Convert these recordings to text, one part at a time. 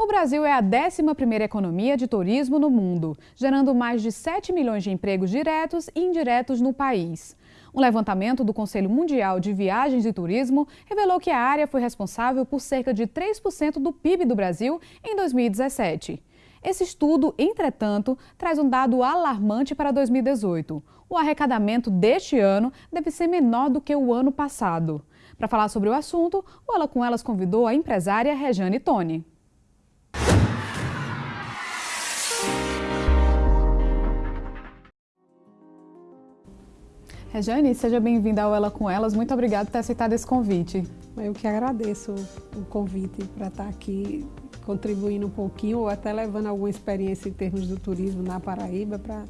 O Brasil é a 11ª economia de turismo no mundo, gerando mais de 7 milhões de empregos diretos e indiretos no país. Um levantamento do Conselho Mundial de Viagens e Turismo revelou que a área foi responsável por cerca de 3% do PIB do Brasil em 2017. Esse estudo, entretanto, traz um dado alarmante para 2018. O arrecadamento deste ano deve ser menor do que o ano passado. Para falar sobre o assunto, o Ela com Elas convidou a empresária Rejane Tone. Rejane, seja bem-vinda ao Ela com Elas. Muito obrigada por ter aceitado esse convite. Eu que agradeço o convite para estar aqui contribuindo um pouquinho ou até levando alguma experiência em termos do turismo na Paraíba para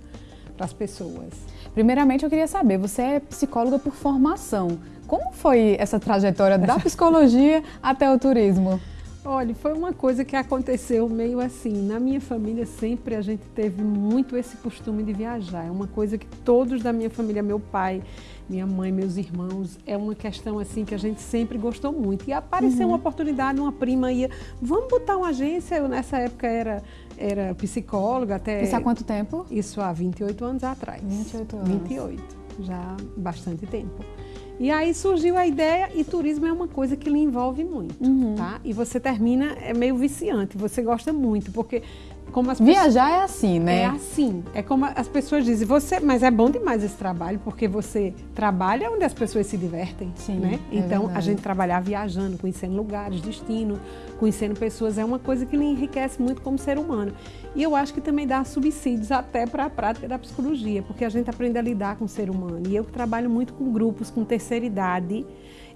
as pessoas. Primeiramente, eu queria saber, você é psicóloga por formação. Como foi essa trajetória da psicologia até o turismo? Olha, foi uma coisa que aconteceu meio assim. Na minha família sempre a gente teve muito esse costume de viajar. É uma coisa que todos da minha família, meu pai, minha mãe, meus irmãos, é uma questão assim que a gente sempre gostou muito. E apareceu uhum. uma oportunidade, uma prima ia, vamos botar uma agência. Eu nessa época era era psicóloga até. Isso há quanto tempo? Isso há 28 anos atrás. 28 anos. 28, já bastante tempo. E aí surgiu a ideia e turismo é uma coisa que lhe envolve muito, uhum. tá? E você termina, é meio viciante, você gosta muito, porque como as Viajar pessoas... é assim, né? É assim. É como as pessoas dizem, você, mas é bom demais esse trabalho, porque você trabalha onde as pessoas se divertem, Sim, né? É então, verdade. a gente trabalhar viajando, conhecendo lugares, destino, conhecendo pessoas, é uma coisa que lhe enriquece muito como ser humano. E eu acho que também dá subsídios até para a prática da psicologia, porque a gente aprende a lidar com o ser humano. E eu trabalho muito com grupos com terceira idade,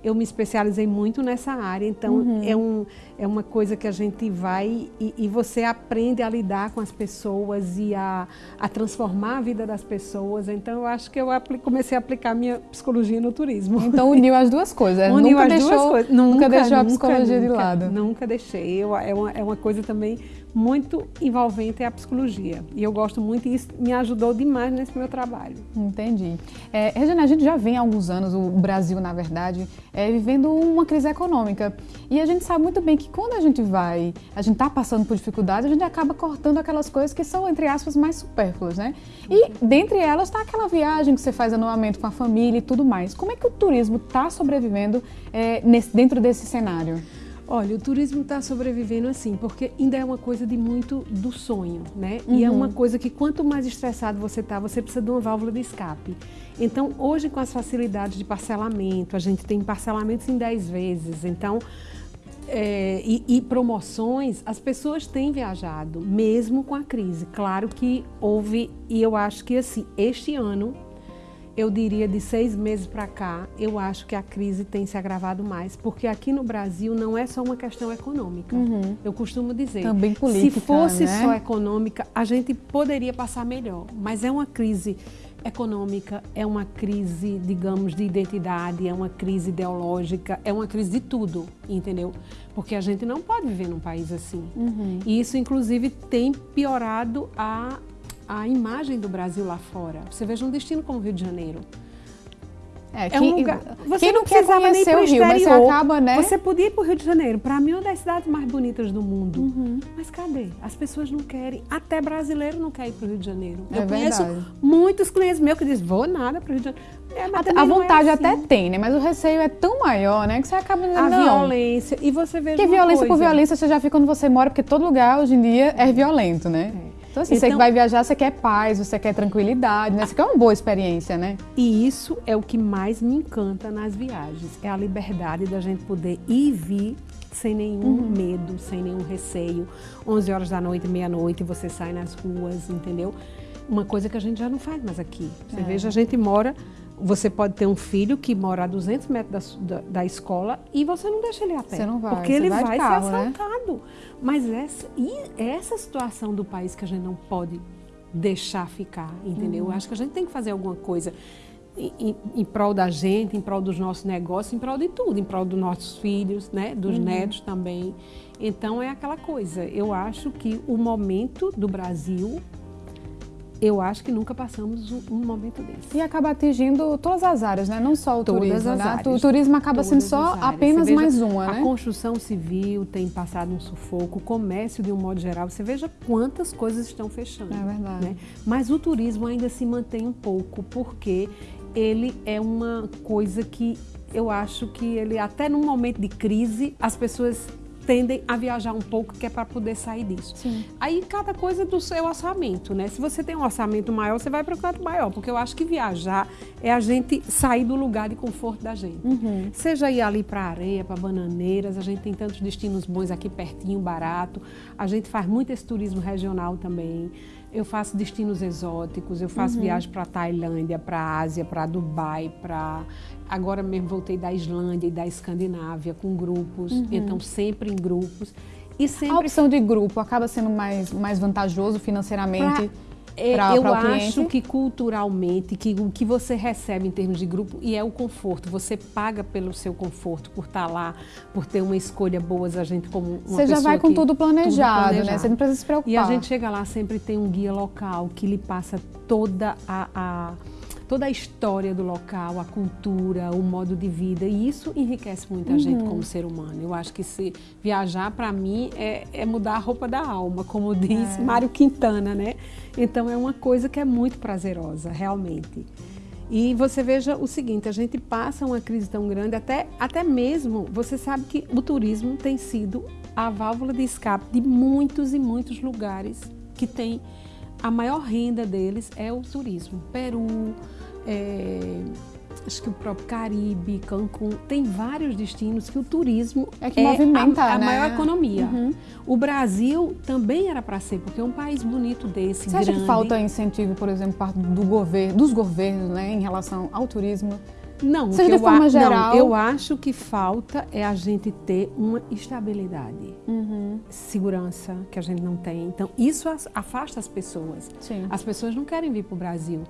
eu me especializei muito nessa área, então uhum. é, um, é uma coisa que a gente vai e, e, você aprende a lidar com as pessoas e a, a transformar a vida das pessoas. Então eu acho que eu comecei a aplicar minha psicologia no turismo. Então uniu as duas coisas. Uniu nunca as deixou, duas coisas. Nunca, nunca deixou a psicologia nunca, de lado. Nunca deixei. Eu, é, uma, é uma coisa também muito envolvente é a psicologia. E eu gosto muito e isso me ajudou demais nesse meu trabalho. Entendi. É, Regina, a gente já vem há alguns anos, o Brasil, na verdade, é, vivendo uma crise econômica. E a gente sabe muito bem que quando a gente vai, a gente está passando por dificuldades, a gente acaba cortando aquelas coisas que são, entre aspas, mais supérfluas, né? E dentre elas está aquela viagem que você faz anualmente com a família e tudo mais. Como é que o turismo está sobrevivendo é, nesse, dentro desse cenário? Olha, o turismo está sobrevivendo assim, porque ainda é uma coisa de muito do sonho, né? Uhum. E é uma uhum. coisa que quanto mais estressado você está, você precisa de uma válvula de escape. Então, hoje com as facilidades de parcelamento, a gente tem parcelamentos em 10 vezes, então... É, e, e promoções, as pessoas têm viajado, mesmo com a crise. Claro que houve, e eu acho que assim, este ano eu diria de seis meses para cá, eu acho que a crise tem se agravado mais, porque aqui no Brasil não é só uma questão econômica. Uhum. Eu costumo dizer, Também política, se fosse né? só econômica, a gente poderia passar melhor, mas é uma crise econômica, é uma crise, digamos, de identidade, é uma crise ideológica, é uma crise de tudo, entendeu? Porque a gente não pode viver num país assim. Uhum. E isso, inclusive, tem piorado a a imagem do Brasil lá fora. Você veja um destino como o Rio de Janeiro. É, é um lugar. Você quem não, não quer conhecer o Rio, mas você acaba, né? Você podia ir para o Rio de Janeiro. Para mim, é uma das cidades mais bonitas do mundo. Uhum. Mas cadê? As pessoas não querem. Até brasileiro não quer ir para o Rio de Janeiro. É Eu verdade. conheço muitos clientes meus que dizem, vou nada para o Rio de Janeiro. É, a vontade é assim. até tem, né? Mas o receio é tão maior, né? Que você acaba dizendo, A não. violência. E você vê Que violência coisa. por violência você já fica onde você mora, porque todo lugar hoje em dia é violento, né? É. Então, assim, então, você vai viajar, você quer paz, você quer tranquilidade, né? Você quer uma boa experiência, né? E isso é o que mais me encanta nas viagens. É a liberdade da gente poder ir e vir sem nenhum uhum. medo, sem nenhum receio. 11 horas da noite, meia-noite, você sai nas ruas, entendeu? Uma coisa que a gente já não faz mais aqui. Você é. veja, a gente mora você pode ter um filho que mora a 200 metros da, da, da, escola e você não deixa ele a pé. Você não vai, Porque ele vai, vai carro, ser né? assaltado. Né? Mas essa, essa situação do país que a gente não pode deixar ficar, entendeu? Uhum. Acho que a gente tem que fazer alguma coisa em, em, em, prol da gente, em prol dos nossos negócios, em prol de tudo, em prol dos nossos filhos, né? dos uhum. netos também. Então é aquela coisa, eu acho que o momento do Brasil eu acho que nunca passamos um, momento desse. E acaba atingindo todas as áreas, né? Não só o todas turismo, né? O turismo acaba sendo só apenas veja, mais uma, né? A construção civil tem passado um sufoco, o comércio de um modo geral, você veja quantas coisas estão fechando. É verdade. Né? Mas o turismo ainda se mantém um pouco, porque ele é uma coisa que eu acho que ele, até num momento de crise, as pessoas tendem a viajar um pouco, que é para poder sair disso. Sim. Aí cada coisa do seu orçamento, né? Se você tem um orçamento maior, você vai para o canto maior, porque eu acho que viajar é a gente sair do lugar de conforto da gente. Uhum. Seja ir ali para areia, para bananeiras, a gente tem tantos destinos bons aqui pertinho, barato. A gente faz muito esse turismo regional também. Eu faço destinos exóticos, eu faço uhum. viagem para Tailândia, para Ásia, para Dubai, para agora mesmo voltei da Islândia e da Escandinávia com grupos, uhum. então sempre em grupos. E sempre... A opção de grupo acaba sendo mais, mais vantajoso financeiramente? Pra é, pra, eu pra acho que culturalmente, que o que você recebe em termos de grupo, e é o conforto, você paga pelo seu conforto, por estar tá lá, por ter uma escolha boa, a gente como uma Você já vai com tudo planejado, tudo planejado, né? Você não precisa se preocupar. E a gente chega lá, sempre tem um guia local que lhe passa toda a, a toda a história do local, a cultura, o modo de vida. E isso enriquece muito a uhum. gente como ser humano. Eu acho que se viajar, para mim, é, é, mudar a roupa da alma, como diz é. Mário Quintana, né? Então é uma coisa que é muito prazerosa, realmente. E você veja o seguinte, a gente passa uma crise tão grande, até, até mesmo, você sabe que o turismo tem sido a válvula de escape de muitos e muitos lugares que tem a maior renda deles é o turismo. Peru, é, acho que o próprio Caribe, Cancún, tem vários destinos que o turismo é que é movimenta, a, a né? maior economia. Uhum. O Brasil também era para ser, porque é um país bonito desse, Você grande. acha que falta incentivo, por exemplo, do governo, dos governos, né, em relação ao turismo? Não, Seja de forma geral. Não, eu acho que falta é a gente ter uma estabilidade, uhum. segurança que a gente não tem. Então, isso afasta as pessoas. Sim. As pessoas não querem vir para o Brasil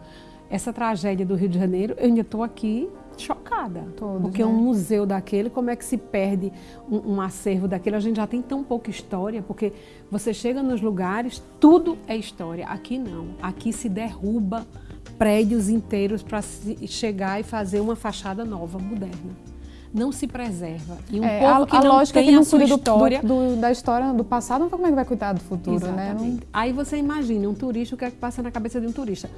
essa tragédia do Rio de Janeiro, eu ainda estou aqui chocada. Todos, porque né? um museu daquele, como é que se perde um, um, acervo daquele? A gente já tem tão pouca história, porque você chega nos lugares, tudo é história. Aqui não. Aqui se derruba prédios inteiros para chegar e fazer uma fachada nova, moderna não se preserva. E um é, povo a, que a não lógica tem é que não a sua história... Do, do, da história do passado, não como é que vai cuidar do futuro, né? Exatamente. né? Não... Aí você imagina um turista, o que é que passa na cabeça de um turista?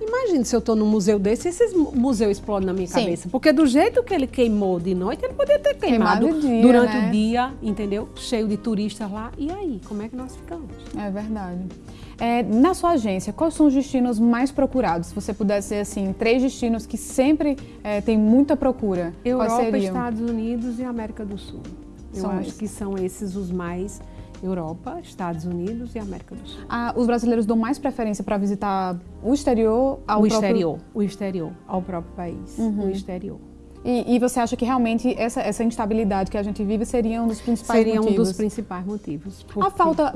Imagine se eu estou num museu desse e esse museu explode na minha Sim. cabeça. Porque do jeito que ele queimou de noite, ele poderia ter queimado, queimado dia, durante né? o dia, entendeu? Cheio de turistas lá. E aí, como é que nós ficamos? É verdade. É, na sua agência, quais são os destinos mais procurados? Se você pudesse ser assim, três destinos que sempre é, tem muita procura. Europa, Estados Unidos e América do Sul. Eu são acho esses. que são esses os mais Europa, Estados Unidos e América do Sul. Ah, os brasileiros dão mais preferência para visitar o exterior ao o próprio... exterior, o exterior, ao próprio país, uhum. o exterior. E, e, você acha que realmente essa, essa instabilidade que a gente vive seria um dos principais seria motivos? Seria um dos principais motivos. Porque... A, falta,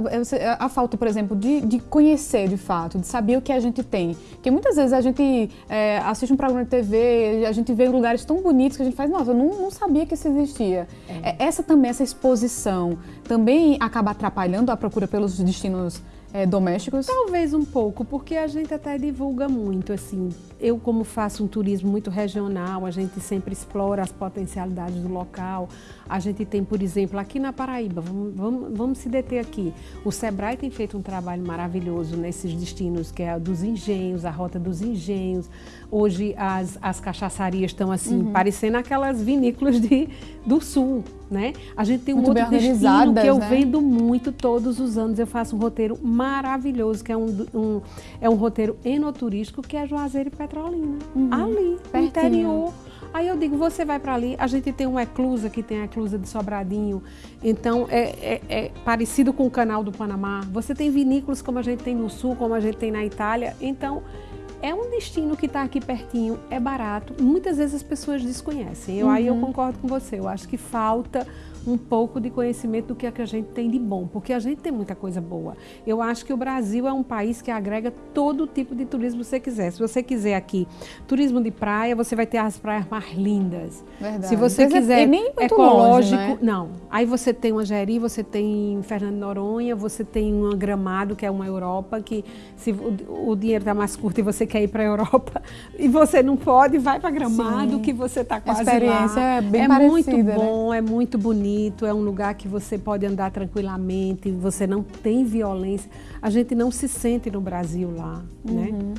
a falta, por exemplo, de, de conhecer de fato, de saber o que a gente tem. Porque muitas vezes a gente é, assiste um programa de TV, a gente vê lugares tão bonitos que a gente faz, nossa, eu não, não sabia que isso existia. É. é essa também, essa exposição, também acaba atrapalhando a procura pelos destinos é, domésticos? Talvez um pouco, porque a gente até divulga muito, assim. Eu, como faço um turismo muito regional, a gente sempre explora as potencialidades do local. A gente tem, por exemplo, aqui na Paraíba, vamos, vamos, vamos se deter aqui. O Sebrae tem feito um trabalho maravilhoso nesses destinos, que é a dos engenhos, a rota dos engenhos. Hoje as, as cachaçarias estão assim, uhum. parecendo aquelas vinícolas de, do sul, né? A gente tem um muito outro destino que eu né? vendo muito todos os anos. Eu faço um roteiro maravilhoso, que é um, um é um roteiro enoturístico, que é Juazeiro e Petrolina. Uhum. Ali, no interior. Aí eu digo, você vai para ali, a gente tem uma eclusa, que tem a eclusa de Sobradinho, então é, é, é, parecido com o canal do Panamá. Você tem vinícolas como a gente tem no sul, como a gente tem na Itália, então é um destino que está aqui pertinho, é barato. Muitas vezes as pessoas desconhecem. Eu, uhum. Aí eu uhum. concordo com você. Eu acho que falta um pouco de conhecimento do que, é que a gente tem de bom, porque a gente tem muita coisa boa. Eu acho que o Brasil é um país que agrega todo tipo de turismo que você quiser. Se você quiser aqui turismo de praia, você vai ter as praias mais lindas. Verdade. Se você Mas é quiser é ecológico, longe, né? não. Aí você tem uma Jeri, você tem Fernando Noronha, você tem um Gramado, que é uma Europa, que se o, o dinheiro está mais curto e você quer ir para a Europa e você não pode, vai para Gramado, Sim. que você está quase a experiência lá. é bem é parecida, muito bom, né? é muito bonito, é um lugar que você pode andar tranquilamente, você não tem violência. A gente não se sente no Brasil lá, né? uhum. né?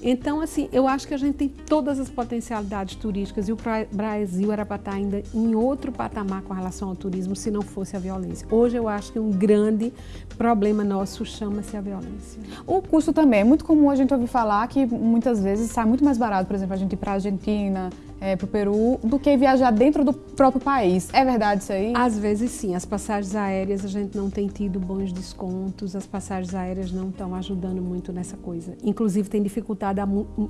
Então, assim, eu acho que a gente tem todas as potencialidades turísticas e o Brasil era para estar ainda em outro patamar com relação ao turismo se não fosse a violência. Hoje eu acho que um grande problema nosso chama-se a violência. O custo também. É muito comum a gente ouvir falar que muitas vezes sai muito mais barato, por exemplo, a gente ir para a Argentina, é, para o Peru do que viajar dentro do próprio país. É verdade isso aí? Às vezes sim. As passagens aéreas a gente não tem tido bons descontos, as passagens aéreas não estão ajudando muito nessa coisa. Inclusive tem dificultado,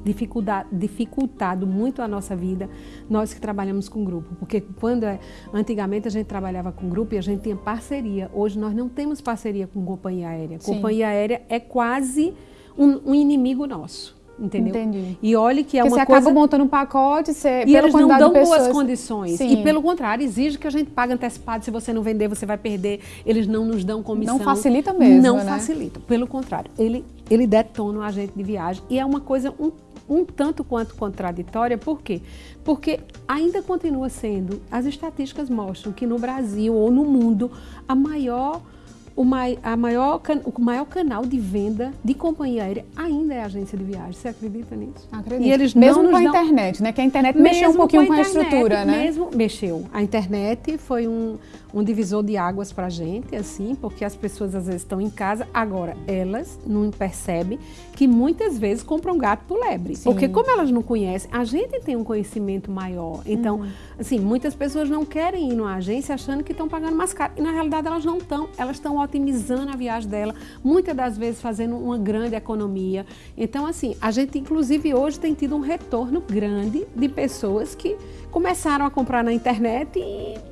dificultado, dificultado muito a nossa vida, nós que trabalhamos com grupo. Porque quando é, antigamente a gente trabalhava com grupo e a gente tinha parceria. Hoje nós não temos parceria com companhia aérea. Sim. Companhia aérea é quase um, um inimigo nosso entendeu? Entendi. E olhe que é Porque uma você coisa... acaba montando um pacote, você... E eles não dão boas condições. Sim. E pelo contrário, exige que a gente pague antecipado, se você não vender, você vai perder. Eles não nos dão comissão. Não facilita mesmo, Não né? facilita, pelo contrário. Ele, ele detona o agente de viagem e é uma coisa um, um tanto quanto contraditória, por quê? Porque ainda continua sendo, as estatísticas mostram que no Brasil ou no mundo, a maior o, mai, a maior, o maior canal de venda de companhia aérea ainda é a agência de viagem. Você acredita nisso? Acredito. E eles mesmo com a dão... internet, né? Que a internet mexeu um pouquinho com a, internet, com a estrutura, né? Mesmo mexeu. A internet foi um, um divisor de águas para a gente, assim, porque as pessoas às vezes estão em casa. Agora, elas não percebem que muitas vezes compram gato por lebre. Sim. Porque como elas não conhecem, a gente tem um conhecimento maior. Então, uhum. assim, muitas pessoas não querem ir numa agência achando que estão pagando mais caro. E na realidade elas não estão. Elas estão otimizando a viagem dela, muitas das vezes fazendo uma grande economia. Então, assim, a gente inclusive hoje tem tido um retorno grande de pessoas que começaram a comprar na internet e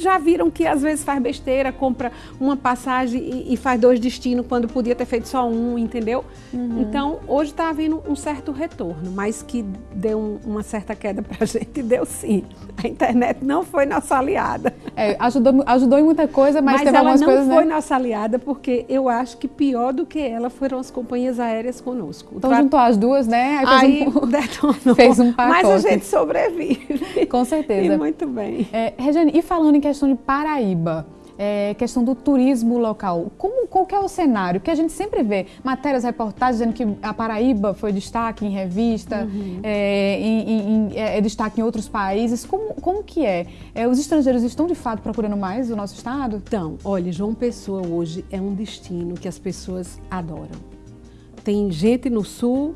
já viram que às vezes faz besteira, compra uma passagem e, e faz dois destinos quando podia ter feito só um, entendeu? Uhum. Então, hoje está havendo um certo retorno, mas que deu um, uma certa queda para a gente, deu sim. A internet não foi nossa aliada. É, ajudou, ajudou em muita coisa, mas, mas teve algumas coisas... Mas ela não foi né? nossa aliada, porque eu acho que pior do que ela foram as companhias aéreas conosco. Então, juntou as duas, né? Aí, Aí um... detonou. Fez um pacote. Mas a gente sobrevive. Com certeza. E muito bem. É, Regiane, e falando em questão de Paraíba, é, questão do turismo local. Como, qual que é o cenário? Que a gente sempre vê matérias, reportagens dizendo que a Paraíba foi destaque em revista, uhum. é, em, em, é, é destaque em outros países. Como, como que é? é? Os estrangeiros estão de fato procurando mais o nosso estado? Então, olha, João Pessoa hoje é um destino que as pessoas adoram. Tem gente no sul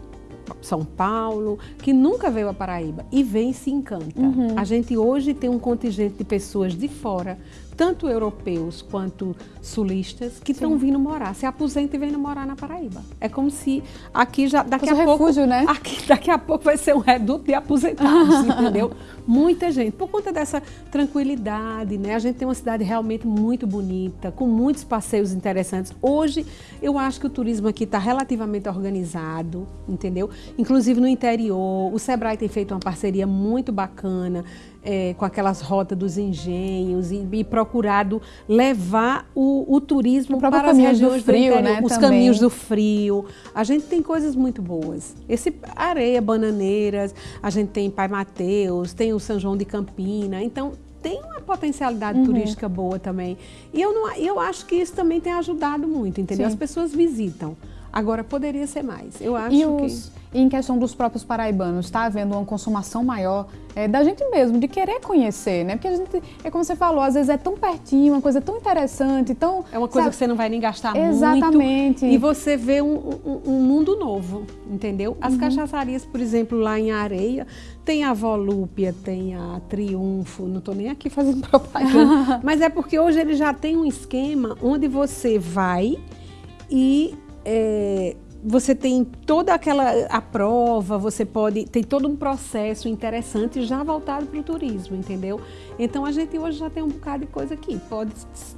são Paulo, que nunca veio a Paraíba e vem e se encanta. Uhum. A gente hoje tem um contingente de pessoas de fora tanto europeus quanto sulistas que estão vindo morar, se aposentam e vêm morar na Paraíba. É como se aqui já daqui Fosse a pouco, refúgio, né? aqui daqui a pouco vai ser um reduto de aposentados, entendeu? Muita gente por conta dessa tranquilidade, né? A gente tem uma cidade realmente muito bonita, com muitos passeios interessantes. Hoje eu acho que o turismo aqui está relativamente organizado, entendeu? Inclusive no interior, o Sebrae tem feito uma parceria muito bacana é, com aquelas rotas dos engenhos e, e procurado levar o, o turismo para as regiões do frio, do né, os também. caminhos do frio. A gente tem coisas muito boas. Esse areia, bananeiras, a gente tem Pai Mateus, tem o São João de Campina. Então tem uma potencialidade uhum. turística boa também. E eu, não, eu acho que isso também tem ajudado muito, entendeu? Sim. As pessoas visitam. Agora, poderia ser mais. Eu acho e os, que... E em questão dos próprios paraibanos, está havendo uma consumação maior é, da gente mesmo, de querer conhecer, né? Porque a gente, é como você falou, às vezes é tão pertinho, uma coisa tão interessante, tão... É uma coisa sabe? que você não vai nem gastar Exatamente. muito. E você vê um, um, um mundo novo, entendeu? As uhum. cachaçarias, por exemplo, lá em Areia, tem a Volúpia, tem a Triunfo, não estou nem aqui fazendo propaganda, mas é porque hoje ele já tem um esquema onde você vai e é, você tem toda aquela a prova, você pode tem todo um processo interessante já voltado para o turismo, entendeu? Então a gente hoje já tem um bocado de coisa aqui. Pode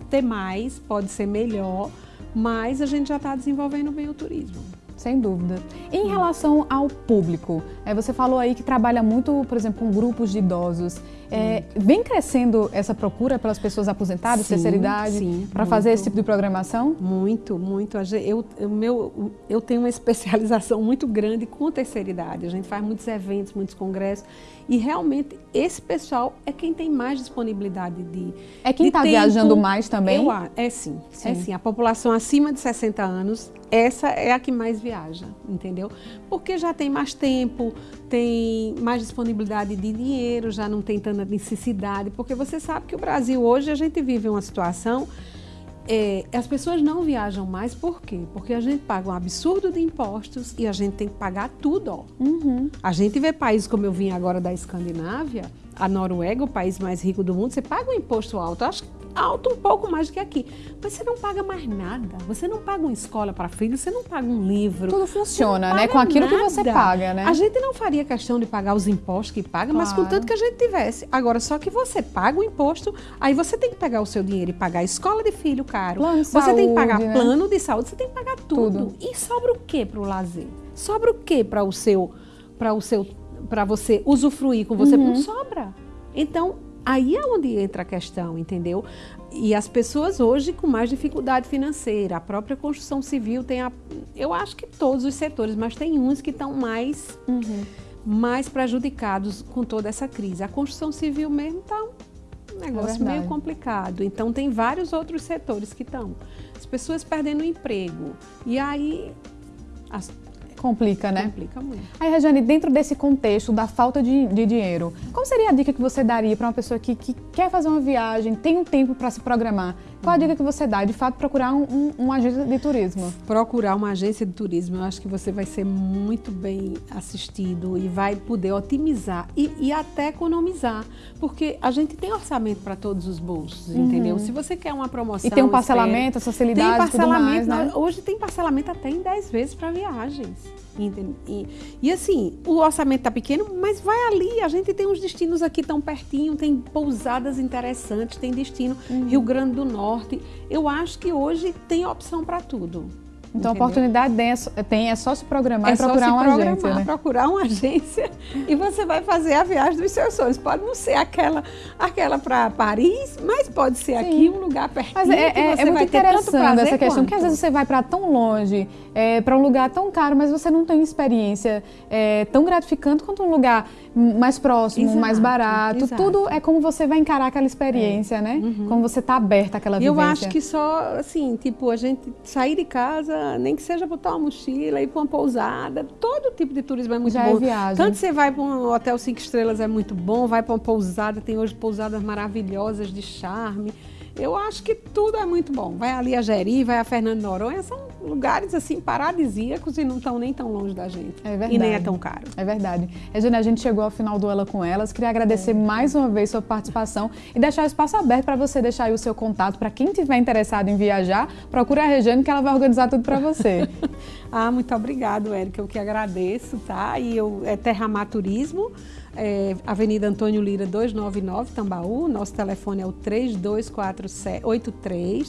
ter mais, pode ser melhor, mas a gente já está desenvolvendo bem o turismo. Sem dúvida. Em relação ao público, é, você falou aí que trabalha muito, por exemplo, com grupos de idosos. É, vem crescendo essa procura pelas pessoas aposentadas, sim, terceira idade, para fazer esse tipo de programação? Muito, muito. Eu, eu, meu, eu tenho uma especialização muito grande com terceira idade. A gente faz muitos eventos, muitos congressos. E realmente esse pessoal é quem tem mais disponibilidade de. É quem está viajando mais também? Eu, é sim, sim. É sim. A população acima de 60 anos, essa é a que mais viaja, entendeu? Porque já tem mais tempo, tem mais disponibilidade de dinheiro, já não tem tanta necessidade, porque você sabe que o Brasil hoje a gente vive uma situação é, as pessoas não viajam mais, por quê? Porque a gente paga um absurdo de impostos e a gente tem que pagar tudo. Ó. Uhum. A gente vê países como eu vim agora da Escandinávia, a Noruega, o país mais rico do mundo, você paga um imposto alto. acho que alto um pouco mais do que aqui. Mas você não paga mais nada. Você não paga uma escola para filho, você não paga um livro. Tudo funciona, né? Com aquilo nada. que você paga, né? A gente não faria questão de pagar os impostos que paga, claro. mas contanto que a gente tivesse. Agora, só que você paga o imposto, aí você tem que pegar o seu dinheiro e pagar a escola de filho caro. Plano você saúde, tem que pagar né? plano de saúde, você tem que pagar tudo. tudo. E sobra o que para o lazer? Sobra o que para o seu para o seu para você usufruir com você? Uhum. Não sobra. Então, Aí é onde entra a questão, entendeu? E as pessoas hoje com mais dificuldade financeira, a própria construção civil tem a, eu acho que todos os setores, mas tem uns que estão mais, uhum. mais prejudicados com toda essa crise. A construção civil mesmo está um negócio é meio complicado. Então tem vários outros setores que estão. As pessoas perdendo o emprego. E aí as, Complica, né? Complica muito. Aí, Regiane, dentro desse contexto da falta de, de dinheiro, qual seria a dica que você daria para uma pessoa que, que, quer fazer uma viagem, tem um tempo para se programar? Qual a dica que você dá? De fato, procurar um, um, uma agência de turismo. Procurar uma agência de turismo, eu acho que você vai ser muito bem assistido e vai poder otimizar e, e até economizar. Porque a gente tem orçamento para todos os bolsos, uhum. entendeu? Se você quer uma promoção. E tem um parcelamento, espera, facilidade, tem parcelamento, mais, né? Hoje tem parcelamento até em 10 vezes para viagens. E, e, assim, o orçamento está pequeno, mas vai ali. A gente tem uns destinos aqui tão pertinho, tem pousadas interessantes, tem destino uhum. Rio Grande do Norte. Eu acho que hoje tem opção para tudo. Então, Entendeu? a oportunidade tem, é só se programar é e procurar uma programar, agência. Né? procurar uma agência e você vai fazer a viagem dos seus sonhos. Pode não ser aquela, aquela para Paris, mas pode ser Sim. aqui um lugar pertinho. Mas é, é, é muito interessante essa questão, porque às vezes você vai para tão longe, é, para um lugar tão caro, mas você não tem experiência é, tão gratificante quanto um lugar mais próximo, exato, mais barato. Exato. Tudo é como você vai encarar aquela experiência, é. né? Uhum. Como você está aberta àquela vivência. Eu acho que só, assim, tipo, a gente sair de casa, nem que seja botar uma mochila, ir para uma pousada, todo tipo de turismo é muito Já bom. É viagem. Tanto você vai para um hotel cinco estrelas é muito bom, vai para uma pousada, tem hoje pousadas maravilhosas de charme. Eu acho que tudo é muito bom. Vai ali a Jeri, vai a Fernando Noronha, são lugares assim paradisíacos e não estão nem tão longe da gente. É verdade. E nem é tão caro. É verdade. Regina, a gente chegou ao final do Ela com Elas. Queria agradecer é. mais uma vez sua participação e deixar o espaço aberto para você deixar aí o seu contato para quem tiver interessado em viajar, procure a Regiane que ela vai organizar tudo para você. ah, muito obrigado, Érica. Eu que agradeço, tá? E eu é Terramar Turismo é, Avenida Antônio Lira 299, Tambaú. Nosso telefone é o 3247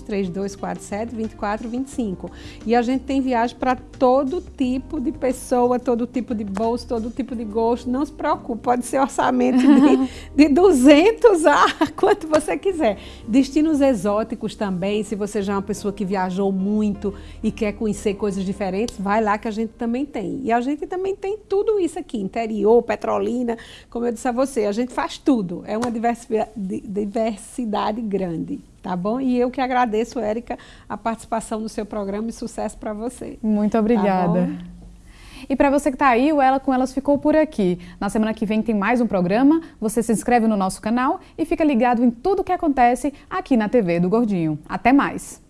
3247 2425. E a gente tem viagem para todo tipo de pessoa, todo tipo de bolso, todo tipo de gosto. Não se preocupe, pode ser orçamento de, de 200 a quanto você quiser. Destinos exóticos também, se você já é uma pessoa que viajou muito e quer conhecer coisas diferentes, vai lá que a gente também tem. E a gente também tem tudo isso aqui, interior, Petrolina, como eu disse a você, a gente faz tudo. É uma diversidade grande, tá bom? E eu que agradeço, Érica, a participação no seu programa e sucesso para você. Muito obrigada. Tá e para você que está aí, o Ela com Elas ficou por aqui. Na semana que vem tem mais um programa. Você se inscreve no nosso canal e fica ligado em tudo o que acontece aqui na TV do Gordinho. Até mais!